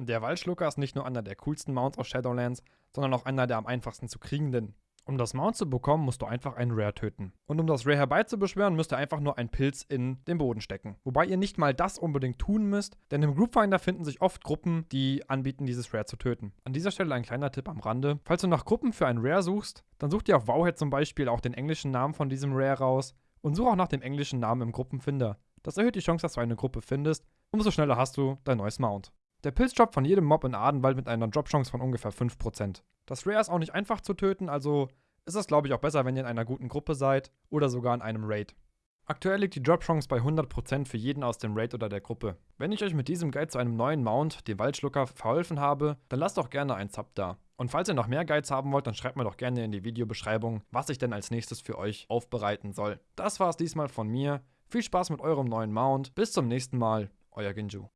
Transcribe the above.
Der Waldschlucker ist nicht nur einer der coolsten Mounts aus Shadowlands, sondern auch einer der am einfachsten zu kriegenden. Um das Mount zu bekommen, musst du einfach einen Rare töten. Und um das Rare herbeizubeschwören, müsst ihr einfach nur einen Pilz in den Boden stecken. Wobei ihr nicht mal das unbedingt tun müsst, denn im Groupfinder finden sich oft Gruppen, die anbieten, dieses Rare zu töten. An dieser Stelle ein kleiner Tipp am Rande. Falls du nach Gruppen für einen Rare suchst, dann such dir auf Wowhead zum Beispiel auch den englischen Namen von diesem Rare raus und such auch nach dem englischen Namen im Gruppenfinder. Das erhöht die Chance, dass du eine Gruppe findest. Umso schneller hast du dein neues Mount. Der Pilz droppt von jedem Mob in Adenwald mit einer Drop-Chance von ungefähr 5%. Das Rare ist auch nicht einfach zu töten, also ist es glaube ich auch besser, wenn ihr in einer guten Gruppe seid oder sogar in einem Raid. Aktuell liegt die Drop-Chance bei 100% für jeden aus dem Raid oder der Gruppe. Wenn ich euch mit diesem Guide zu einem neuen Mount, dem Waldschlucker, verholfen habe, dann lasst doch gerne einen Sub da. Und falls ihr noch mehr Guides haben wollt, dann schreibt mir doch gerne in die Videobeschreibung, was ich denn als nächstes für euch aufbereiten soll. Das war's diesmal von mir. Viel Spaß mit eurem neuen Mount. Bis zum nächsten Mal. Euer Ginju.